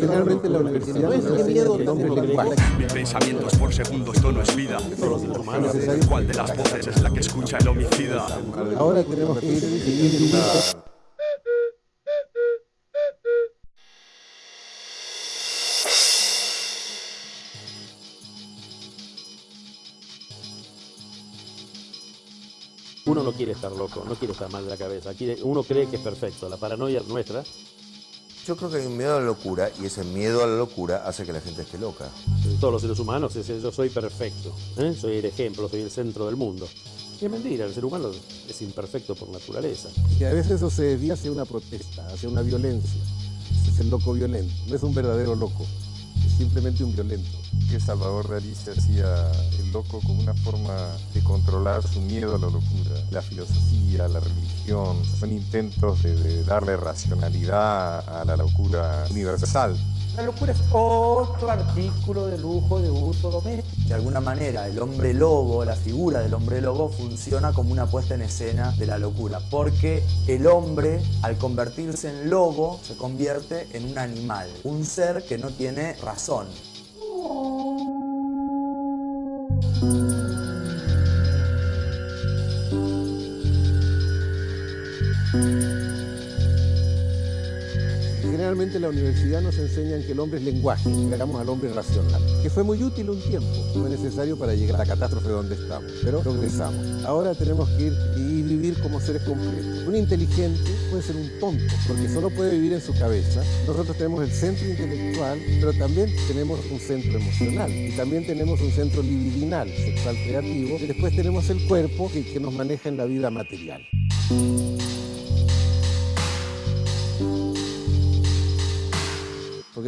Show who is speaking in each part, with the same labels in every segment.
Speaker 1: Generalmente la universidad no es miedo el hombre lenguaje.
Speaker 2: Mil pensamientos por segundo, esto no es vida. ¿Cuál de las voces es la que escucha el homicida?
Speaker 1: Ahora tenemos que ir,
Speaker 3: Uno no quiere estar loco, no quiere estar mal de la cabeza. Uno cree que es perfecto. La paranoia nuestra,
Speaker 4: Yo creo que hay un miedo a la locura y ese miedo a la locura hace que la gente esté loca.
Speaker 3: todos los seres humanos, el yo soy perfecto. ¿eh? Soy el ejemplo, soy el centro del mundo. Y es mentira, el ser humano es imperfecto por naturaleza.
Speaker 1: Y a veces eso se desvía hacia una protesta, hacia una violencia. Es el loco violento. No es un verdadero loco, simplemente un violento.
Speaker 5: que Salvador Dalí se hacía el loco como una forma de controlar su miedo a la locura. La filosofía, la religión, son intentos de, de darle racionalidad a la locura universal.
Speaker 6: La locura es otro artículo de lujo de uso doméstico.
Speaker 7: De alguna manera, el hombre lobo, la figura del hombre lobo, funciona como una puesta en escena de la locura. Porque el hombre, al convertirse en lobo, se convierte en un animal. Un ser que no tiene razón.
Speaker 1: Generalmente en la universidad nos enseñan que el hombre es lenguaje, que hagamos al hombre racional, que fue muy útil un tiempo, fue necesario para llegar a la catástrofe donde estamos, pero progresamos. Ahora tenemos que ir y vivir como seres completos. Un inteligente puede ser un tonto, porque solo puede vivir en su cabeza. Nosotros tenemos el centro intelectual, pero también tenemos un centro emocional y también tenemos un centro libidinal, sexual creativo, y después tenemos el cuerpo que, que nos maneja en la vida material.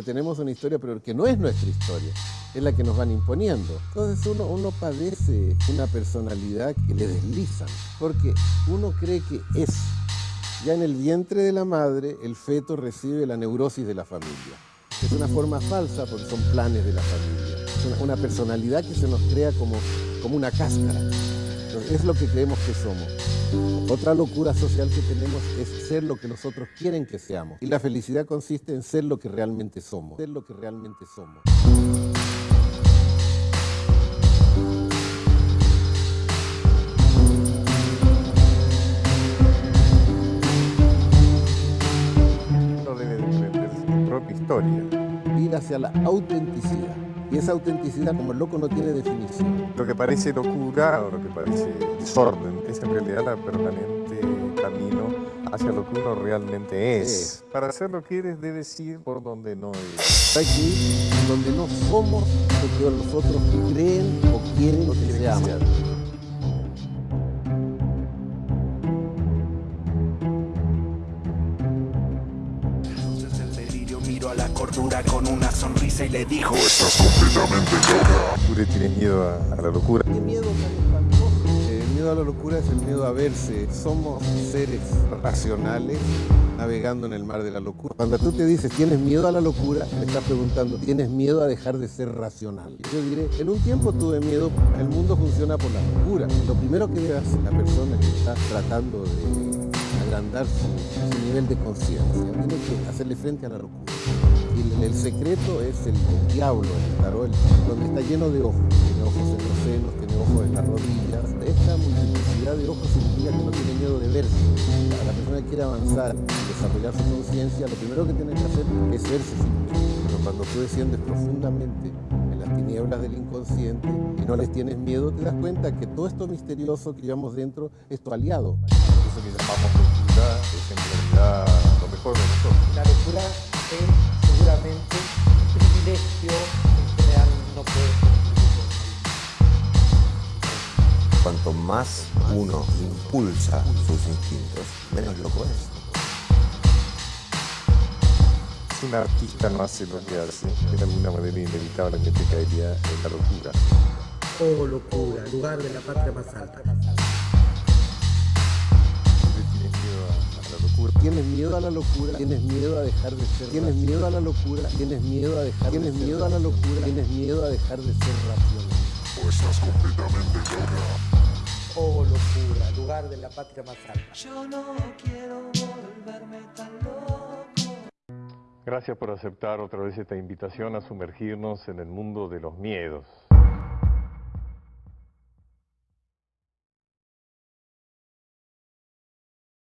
Speaker 1: Tenemos una historia, pero que no es nuestra historia, es la que nos van imponiendo. Entonces uno, uno padece una personalidad que le deslizan, porque uno cree que es. Ya en el vientre de la madre, el feto recibe la neurosis de la familia. Es una forma falsa porque son planes de la familia. Es una, personalidad que se nos crea como, como una cáscara. Entonces, es lo que creemos que somos. Otra locura social que tenemos es ser lo que los otros quieren que seamos. Y la felicidad consiste en ser lo que realmente somos. Ser lo que realmente somos.
Speaker 5: Uno debe de aprender su propia historia.
Speaker 1: Ir hacia la autenticidad. Y esa autenticidad, como el loco no tiene definición.
Speaker 5: Lo que parece locura o lo que parece desorden es en realidad la permanente camino hacia lo que uno realmente es. Para ser lo que eres debes ir por donde no eres.
Speaker 1: Ir donde no somos lo que los otros creen o quieren que seamos.
Speaker 2: Miró a la cordura con una sonrisa y le dijo
Speaker 5: Ure tiene miedo a, a la locura.
Speaker 1: ¿Qué miedo? El miedo a la locura es el miedo a verse. Somos seres racionales navegando en el mar de la locura. Cuando tú te dices tienes miedo a la locura, te estás preguntando, ¿tienes miedo a dejar de ser racional? Yo diré, en un tiempo tuve miedo, el mundo funciona por la locura. Lo primero que debe hacer la persona que está tratando de agrandar su, su nivel de conciencia, tiene hacerle frente a la locura. Y el, secreto es el, diablo, el tarot, donde está lleno de ojos. Tiene ojos en los senos, tiene ojos en las rodillas. Esta multiplicidad de ojos significa que no tiene miedo de verse. La, la persona que quiere avanzar, desarrollar su conciencia, lo primero que tiene que hacer es verse. Pero cuando tú desciendes profundamente en las tinieblas del inconsciente y no les tienes miedo, te das cuenta que todo esto misterioso que llevamos dentro es tu aliado.
Speaker 5: Eso que llamamos locura es en realidad
Speaker 4: Cuanto más uno impulsa sus instintos, menos loco es.
Speaker 5: Si un artista no hace lo que hace, de alguna manera inevitablemente caería en la locura.
Speaker 6: Oh, locura, lugar de la patria más alta.
Speaker 5: Ure tiene miedo a, a la locura.
Speaker 1: Tienes miedo a la locura, tienes miedo a dejar de ser. Tienes miedo a la locura, tienes miedo a dejar. Tienes miedo a la locura, tienes miedo a dejar de ser racional.
Speaker 6: Oh, locura, lugar de la patria más alta.
Speaker 5: Gracias por aceptar otra vez esta invitación a sumergirnos en el mundo de los miedos.